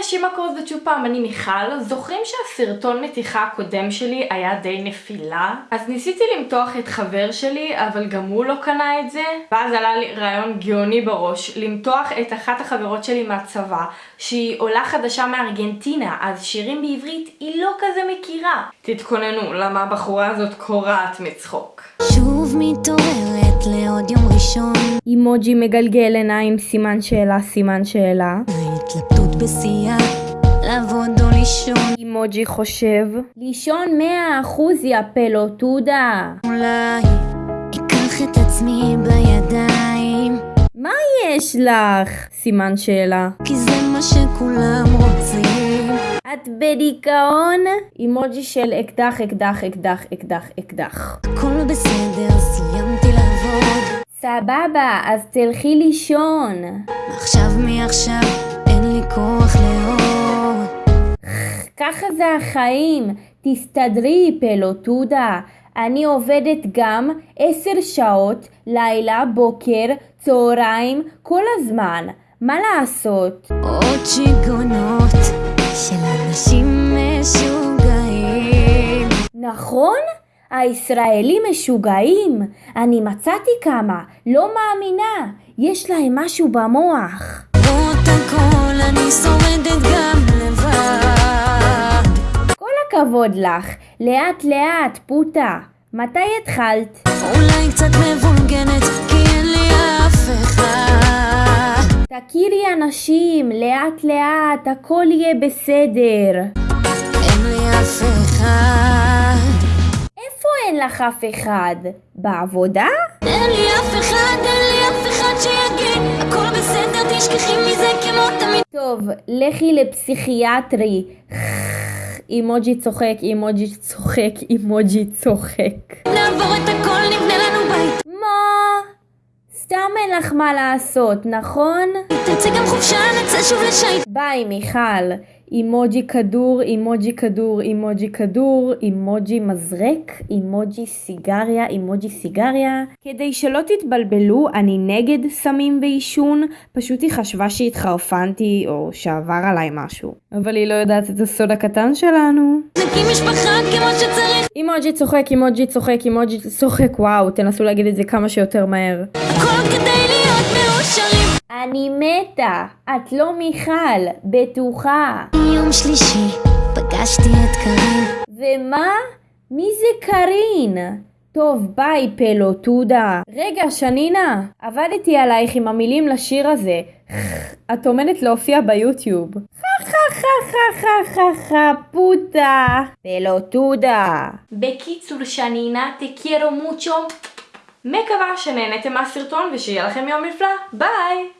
אנשים מה קורה זה פעם, אני מיכל. זוכרים שהסרטון מתיחה הקודם שלי היה די נפילה? אז ניסיתי למתוח את חבר שלי, אבל גם הוא לא קנה את זה. ואז עלה לי רעיון גאוני בראש, למתוח את אחת החברות שלי מהצבא, שהיא עולה חדשה מארגנטינה, אז שירים בעברית היא לא כזה מכירה. תתכוננו, למה הבחורה הזאת קורעת מצחוק. שוב מתעוררת לעוד יום ראשון אימוג'י מגלגל עיניים, סימן שאלה, סימן שאלה. ההתלבטות בשיאה לעבוד או לישון אימוג'י חושב, לישון מאה אחוז יא פלוטודה. אולי אקח את עצמי בידיים מה יש לך? סימן שאלה. כי זה מה שכולם רוצים את בדיכאון? אימוג'י של אקדח, אקדח, אקדח, אקדח, אקדח. הכל בסדר, סיימתי לעבוד סבבה, אז תלכי לישון. מעכשיו מעכשיו ככה זה החיים, תסתדרי פלוטודה. אני עובדת גם עשר שעות, לילה, בוקר, צהריים, כל הזמן. מה לעשות? עוד שיגעונות של אנשים משוגעים נכון? הישראלים משוגעים. אני מצאתי כמה, לא מאמינה. יש להם משהו במוח. למרות הכל אני שורדת גם לבד כל הכבוד לך. לאט לאט, פוטה. מתי התחלת? אולי קצת מבולגנת כי אין לי אף אחד תכירי אנשים, לאט לאט, הכל יהיה בסדר. אין לי אף אחד איפה אין לך אף אחד? בעבודה? אין לי אף אחד, אין לי אף אחד שיגיד הכל בסדר, תשכחי מזה כמו תמיד טוב, לכי לפסיכיאטרי. אימוג'י צוחק, אימוג'י צוחק, אימוג'י צוחק. נעבור את הכל, נבנה לנו בית מה? סתם אין לך מה לעשות, נכון? תצא גם חופשה, נצא שוב לשייט ביי מיכל. אימוג'י כדור, אימוג'י כדור, אימוג'י כדור, אימוג'י מזרק, אימוג'י סיגריה, אימוג'י סיגריה. כדי שלא תתבלבלו, אני נגד סמים ועישון, פשוט היא חשבה שהתחרפנתי או שעבר עליי משהו. אבל היא לא יודעת את הסוד הקטן שלנו. נקים משפחה כמו שצריך אימוג'י צוחק, אימוג'י צוחק, אימוג'י צוחק, וואו, תנסו להגיד את זה כמה שיותר מהר. הכל כדי אני מתה, את לא מיכל, בטוחה. יום שלישי פגשתי את קרין ומה? מי זה קארין? טוב, ביי פלוטודה. רגע, שנינה, עבדתי עלייך עם המילים לשיר הזה. את עומדת להופיע ביוטיוב. חה חה חה חה חה חה חה פוטה. פלוטודה. בקיצור, שנינה, quiero mucho. מקווה שנהנתם מהסרטון ושיהיה לכם יום נפלא. ביי!